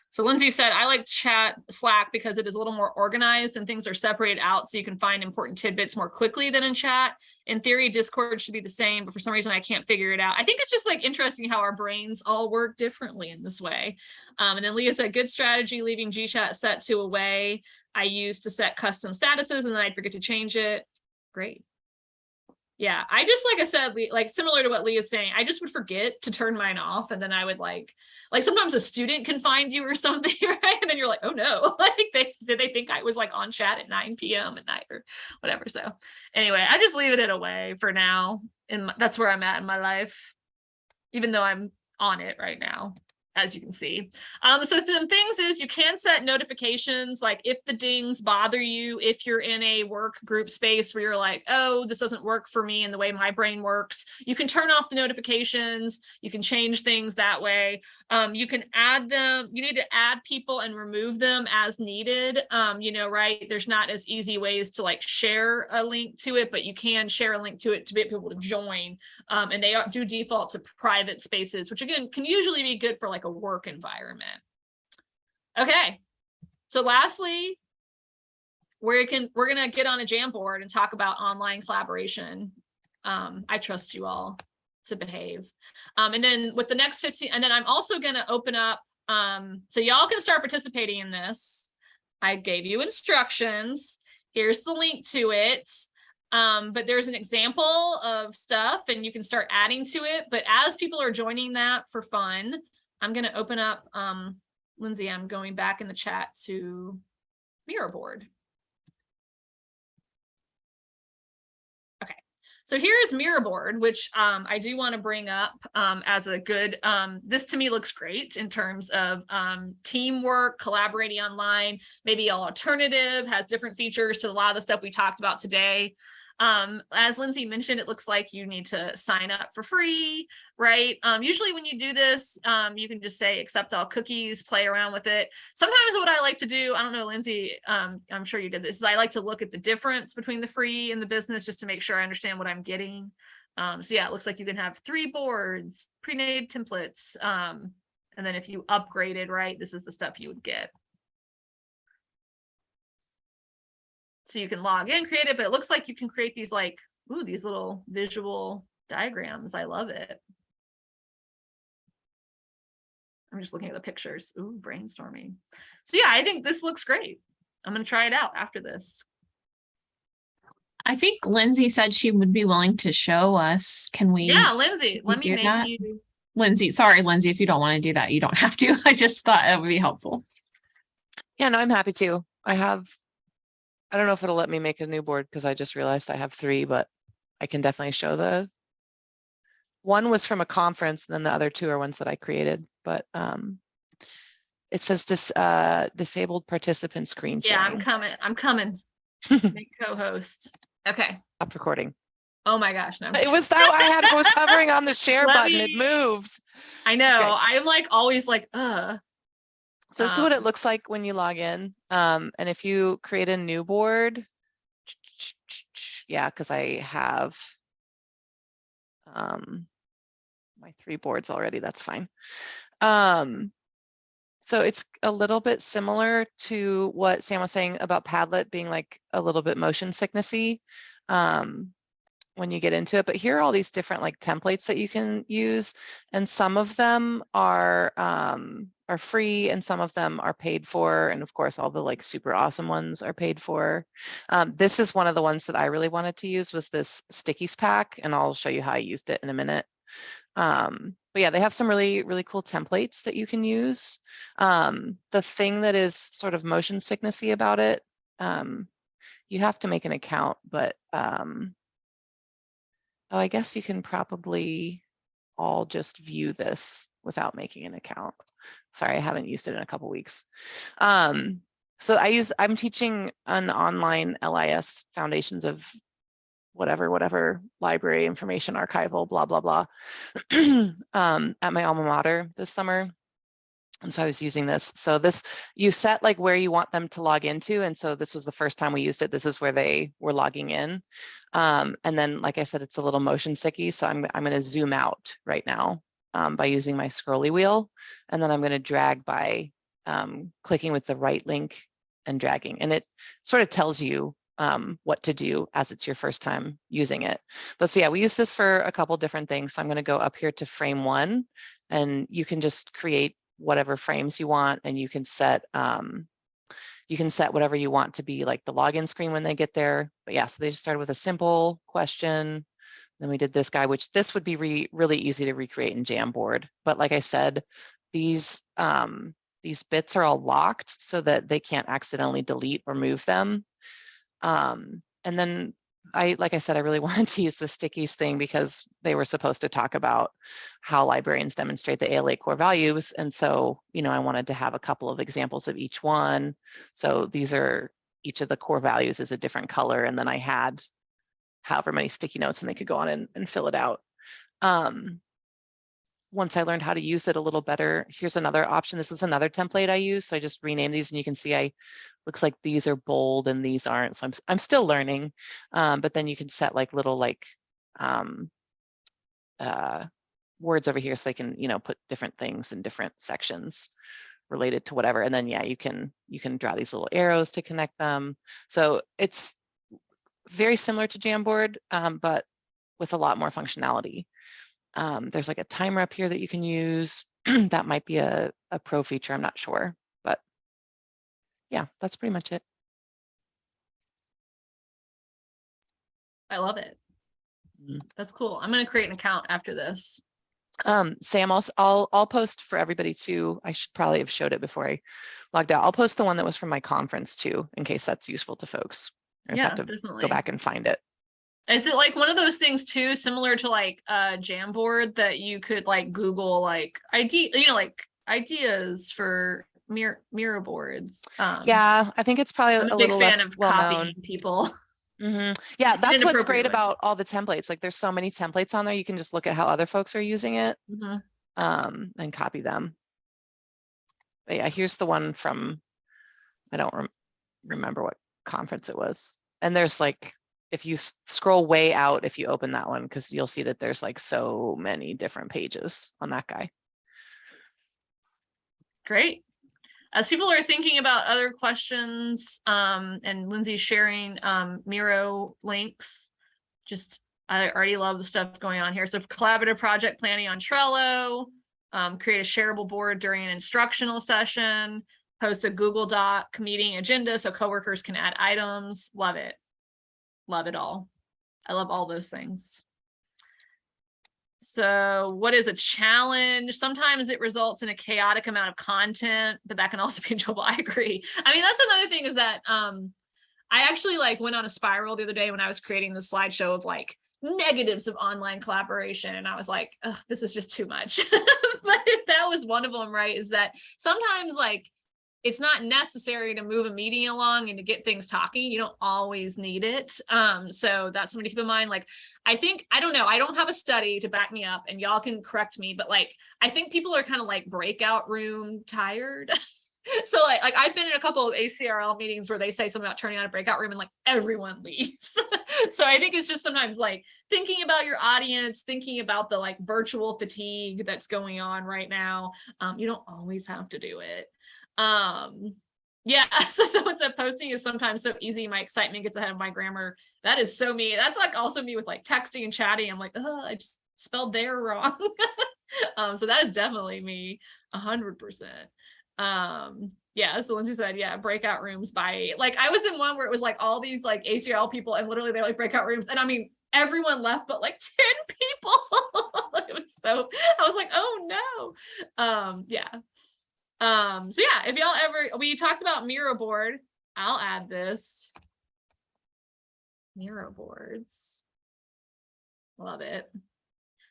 So Lindsay said, I like chat Slack because it is a little more organized and things are separated out so you can find important tidbits more quickly than in chat. In theory, Discord should be the same, but for some reason I can't figure it out. I think it's just like interesting how our brains all work differently in this way. Um, and then Leah said, good strategy, leaving GChat set to away. I used to set custom statuses and then I'd forget to change it. Great yeah i just like i said like similar to what lee is saying i just would forget to turn mine off and then i would like like sometimes a student can find you or something right? And then you're like oh no. Like they did they think i was like on chat at 9 p.m at night or whatever so anyway i just leave it away for now and that's where i'm at in my life even though i'm on it right now as you can see. Um, so some things is you can set notifications, like if the dings bother you, if you're in a work group space where you're like, oh, this doesn't work for me and the way my brain works, you can turn off the notifications. You can change things that way. Um, you can add them, you need to add people and remove them as needed. Um, you know, right? There's not as easy ways to like share a link to it, but you can share a link to it to get people to join. Um, and they are- do default to private spaces, which again, can usually be good for like a work environment. Okay, so lastly, we can, we're gonna get on a Jamboard and talk about online collaboration. Um, I trust you all to behave. Um, and then with the next 15, and then I'm also gonna open up, um, so y'all can start participating in this. I gave you instructions. Here's the link to it. Um, but there's an example of stuff and you can start adding to it. But as people are joining that for fun, I'm going to open up, um, Lindsay, I'm going back in the chat to Miro board. Okay, so here's Miro board, which um, I do want to bring up um, as a good, um, this to me looks great in terms of um, teamwork, collaborating online, maybe an alternative, has different features to a lot of the stuff we talked about today. Um, as Lindsay mentioned, it looks like you need to sign up for free, right? Um, usually when you do this, um, you can just say accept all cookies, play around with it. Sometimes what I like to do, I don't know, Lindsay, um, I'm sure you did this, is I like to look at the difference between the free and the business just to make sure I understand what I'm getting. Um, so yeah, it looks like you can have three boards, pre-made templates. Um, and then if you upgraded, right, this is the stuff you would get. So you can log in, create it, but it looks like you can create these like, ooh, these little visual diagrams. I love it. I'm just looking at the pictures. Ooh, brainstorming. So yeah, I think this looks great. I'm gonna try it out after this. I think Lindsay said she would be willing to show us. Can we? Yeah, Lindsay, let me make that? you. Lindsay, sorry, Lindsay, if you don't want to do that, you don't have to. I just thought it would be helpful. Yeah, no, I'm happy to. I have, I don't know if it'll let me make a new board because I just realized I have three, but I can definitely show the. One was from a conference, and then the other two are ones that I created, but um. It says this uh disabled participant screen Yeah, I'm coming. I'm coming. Make co-host. Okay. Stop recording. Oh my gosh. No, I'm It was that I had, I was hovering on the share Let button, it me- moved. I know. I'm like always like, uh, So this is what it Um, looks like when you log in. Um, and if you create a new board. Yeah, because I have. Um. My three boards already, that's fine. Um. So it's a little bit similar to what Sam was saying about Padlet being like a little bit motion sicknessy. Um. When you get into it, but here are all these different like templates that you can use. And some of them are um, are free and some of them are paid for. And of course, all the like super awesome ones are paid for. Um, this is one of the ones that I really wanted to use was this stickies pack, and I'll show you how I used it in a minute. Um, but yeah, they have some really, really cool templates that you can use. Um, the thing that is sort of motion sicknessy about it, um, you have to make an account, but um, oh, I guess you can probably all just view this without making an account. Sorry, I haven't used it in a couple weeks. Um, so I use, I'm teaching an online LIS foundations of whatever, whatever library information archival, blah, blah, blah, um, at my alma mater this summer. And so I was using this. So this, you set like where you want them to log into. And so this was the first time we used it. This is where they were logging in. Um, and then, like I said, it's a little motion sicky. So I'm, I'm going to zoom out right now um, by using my scrolly wheel. And then I'm going to drag by um, clicking with the right link and dragging. And it sort of tells you um, what to do as it's your first time using it. But so yeah, we use this for a couple different things. So I'm going to go up here to frame one and you can just create whatever frames you want and you can set um, you can set whatever you want to be like the login screen when they get there. But yeah, so they just started with a simple question. Then we did this guy, which this would be re really easy to recreate in Jamboard. But like I said, these um, these bits are all locked so that they can't accidentally delete or move them. Um, and then I, like I said, I really wanted to use the stickies thing because they were supposed to talk about how librarians demonstrate the ALA core values. And so, you know, I wanted to have a couple of examples of each one. So these are, each of the core values is a different color. And then I had however many sticky notes and they could go on and, and fill it out. Um, once I learned how to use it a little better, here's another option. This was another template I used. So I just renamed these and you can see I, looks like these are bold and these aren't. So I'm, I'm still learning. Um, but then you can set like little like um, uh, words over here so they can, you know, put different things in different sections related to whatever. And then, yeah, you can, you can draw these little arrows to connect them. So it's very similar to Jamboard, um, but with a lot more functionality. Um, there's like a timer up here that you can use. that might be a, a pro feature, I'm not sure, but yeah, that's pretty much it. I love it. Mhm. That's cool. I'm gonna create an account after this. Um, Sam, I'll, I'll, I'll post for everybody too. I should probably have showed it before I logged out. I'll post the one that was from my conference too, in case that's useful to folks. I just Yeah, have to definitely. go back and find it. Is it like one of those things too, similar to like uh Jamboard that you could like Google like idea, you know, like ideas for mirror mirror boards? Um, Yeah, I think it's probably I'm a a big little fan less of well known. copying people. Mhm. Yeah, that's what's great way. about all the templates. Like there's so many templates on there. You can just look at how other folks are using it Mhm. um, and copy them. But yeah, here's the one from, I don't rem- remember what conference it was. And there's like, if you scroll way out, if you open that one, because you'll see that there's like so many different pages on that guy. Great. As people are thinking about other questions, um, and Lindsay's sharing, um, Miro links, just, I already love the stuff going on here. So collaborative project planning on Trello, um, create a shareable board during an instructional session, post a Google Doc meeting agenda so coworkers can add items. Love it. Love it all. I love all those things. So what is a challenge? Sometimes it results in a chaotic amount of content, but that can also be enjoyable. I agree. I mean, that's another thing is that um I actually like went on a spiral the other day when I was creating the slideshow of like negatives of online collaboration. And I was like, this is just too much. but that was one of them, right? Is that sometimes like it's not necessary to move a meeting along and to get things talking. You don't always need it. Um, so that's something to keep in mind. Like I think, I don't know, I don't have a study to back me up and y'all can correct me, but like, I think people are kind of like breakout room tired. so like, like I've been in a couple of ACRL meetings where they say something about turning on a breakout room and like everyone leaves. so I think it's just sometimes like thinking about your audience, thinking about the like virtual fatigue that's going on right now. Um, you don't always have to do it. Um, yeah, so someone said posting is sometimes so easy. My excitement gets ahead of my grammar. That is so me. That's like also me with like texting and chatting. I'm like, oh, I just spelled there wrong. um, so that is definitely me, a hundred percent. Um, yeah, so Lindsay said, yeah, breakout rooms by like I was in one where it was like all these like ACRL people and literally they're like breakout rooms. And I mean, everyone left but like 10 people. it was so I was like, oh no. Um, yeah. Um, so yeah, if y'all ever, we talked about Miro board. I'll add this. Miro boards. Love it.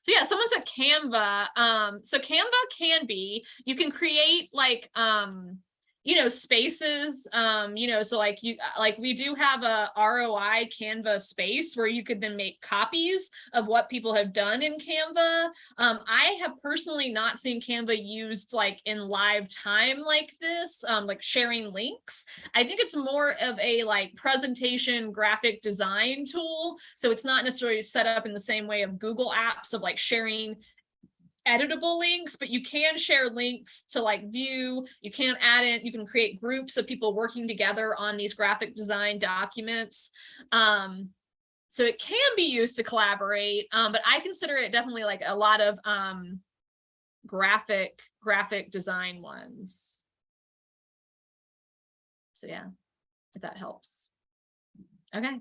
So yeah, someone said Canva. Um, so Canva can be, you can create like, um, you know, spaces, um, you know, so like you, like we do have a ROI Canva space where you could then make copies of what people have done in Canva. Um, I have personally not seen Canva used like in live time like this, um, like sharing links. I think it's more of a like presentation graphic design tool. So it's not necessarily set up in the same way of Google apps of like sharing editable links, but you can share links to like view, you can add it, you can create groups of people working together on these graphic design documents. Um, so it can be used to collaborate, um, but I consider it definitely like a lot of um, graphic, graphic design ones. So yeah, if that helps. Okay.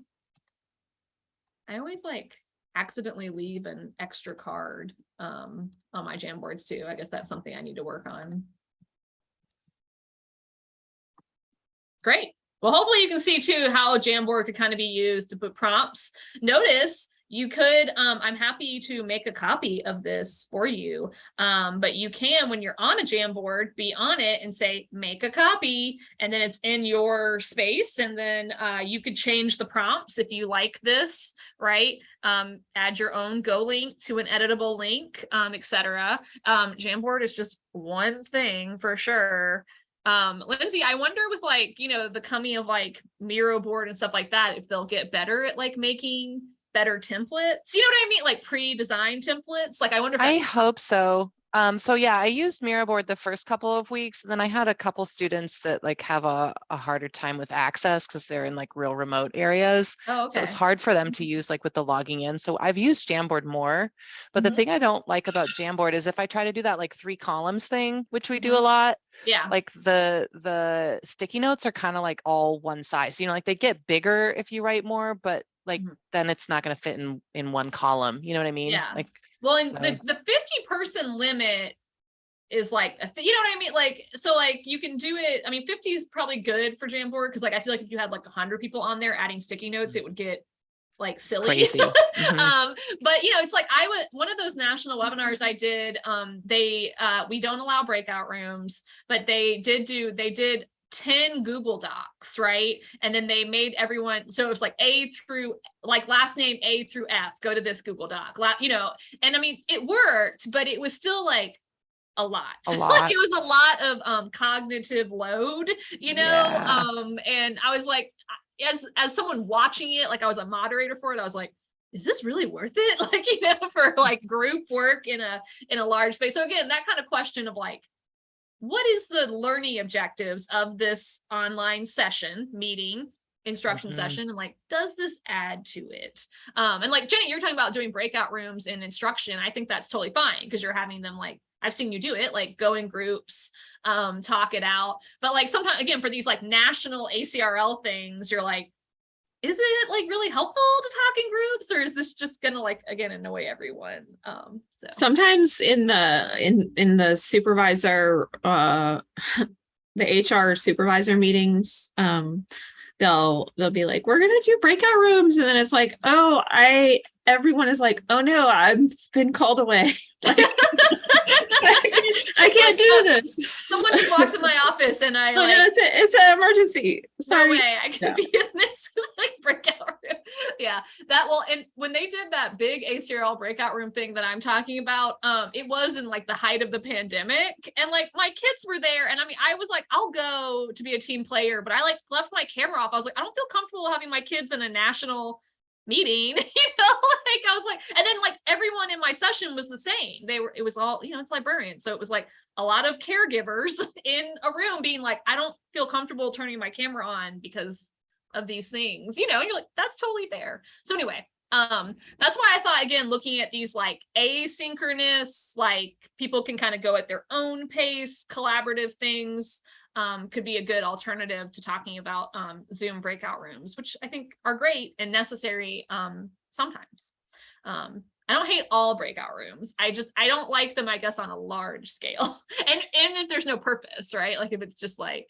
I always like accidentally leave an extra card um, on my Jamboards too. I guess that's something I need to work on. Great. Well, hopefully you can see too how Jamboard could kind of be used to put prompts. Notice you could, um, I'm happy to make a copy of this for you. Um, but you can, when you're on a Jamboard, be on it and say, make a copy, and then it's in your space. And then uh, you could change the prompts if you like this, right? Um, add your own Go link to an editable link, um, etc. Um, Jamboard is just one thing for sure um lindsay i wonder with like you know the coming of like miro board and stuff like that if they'll get better at like making better templates. You know what i mean? Like pre-designed templates? Like i wonder if I hope so. Um, so yeah, I used Miro board the first couple of weeks, and then I had a couple students that like have a, a harder time with access because they're in like real remote areas. oh, So it's hard for them to use like with the logging in. So I've used Jamboard more. But the Mhm. thing I don't like about Jamboard is if I try to do that like three columns thing, which we do a Mhm. lot, yeah like the the sticky notes are kind of like all one size. You know, like they get bigger if you write more, but like Mhm. then it's not going to fit in in one column. You know what I mean? Yeah. Like well and the so- the 50 person limit is like you know what i mean like so like you can do it i mean 50 is probably good for jamboard because like i feel like if you had like 100 people on there adding sticky notes it would get like silly crazy. Mhm. um but you know it's like i would one of those national webinars i did um they uh we don't allow breakout rooms but they did do they did 10 google docs right? And then they made everyone so it was like a through like last name a through f go to this google doc you know? And i mean it worked but it was still like a lot. A lot. like it was a lot of um cognitive load you know? Yeah. um and i was like as as someone watching it like i was a moderator for it i was like is this really worth it? Like you know for like group work in a in a large space. So again that kind of question of like what is the learning objectives of this online session meeting instruction Mhm. session and like does this add to it? Um and like jenny you're talking about doing breakout rooms and instruction. I think that's totally fine because you're having them like i've seen you do it like go in groups um talk it out. But like sometimes again for these like national acrl things you're like is it like really helpful to talk in groups or is this just gonna like again annoy everyone um so Sometimes in the, in, in the supervisor, uh, the HR supervisor meetings, um, they'll, they'll be like, we're gonna do breakout rooms. And then it's like, oh, I, everyone is like, oh no, I've been called away. Like, I can't- I can't do this. someone just walked in my office and i Oh no, it's a, it's an emergency. no Sorry. way I could Yeah. be in this like breakout room. Yeah, that well, and when they did that big ACRL breakout room thing that I'm talking about, um, it was in like the height of the pandemic, and like my kids were there, and I mean, I was like, I'll go to be a team player, but I like left my camera off. I was like, I don't feel comfortable having my kids in a national meeting, you know, like I was like, and then like everyone in my session was the same. They were, it was all, you know, it's librarians. So it was like a lot of caregivers in a room being like, I don't feel comfortable turning my camera on because of these things, you know, and you're like, that's totally fair. So anyway, um, that's why I thought again, looking at these like asynchronous, like people can kind of go at their own pace, collaborative things, um, could be a good alternative to talking about um, Zoom breakout rooms, which I think are great and necessary um, sometimes. Um, I don't hate all breakout rooms. I just I don't like them, I guess, on a large scale. and and if there's no purpose, right? Like if it's just like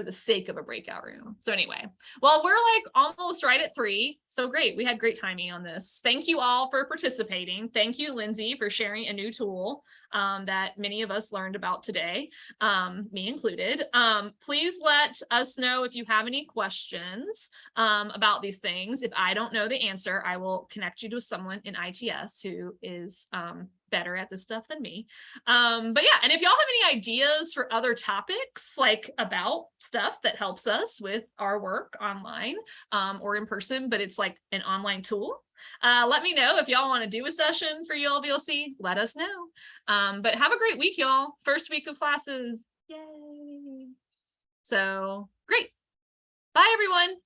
for the sake of a breakout room. So anyway, well, we're like almost right at three. So great. We had great timing on this. Thank you all for participating. Thank you, Lindsay, for sharing a new tool um, that many of us learned about today, um, me included. Um, please let us know if you have any questions um, about these things. If I don't know the answer, I will connect you to someone in ITS who is um, better at this stuff than me. Um, but yeah, and if y'all have any ideas for other topics, like about stuff that helps us with our work online um, or in person, but it's like an online tool, uh, let me know if y'all want to do a session for y'all ULVLC, let us know. Um, but have a great week, y'all. First week of classes. Yay. So great. Bye, everyone.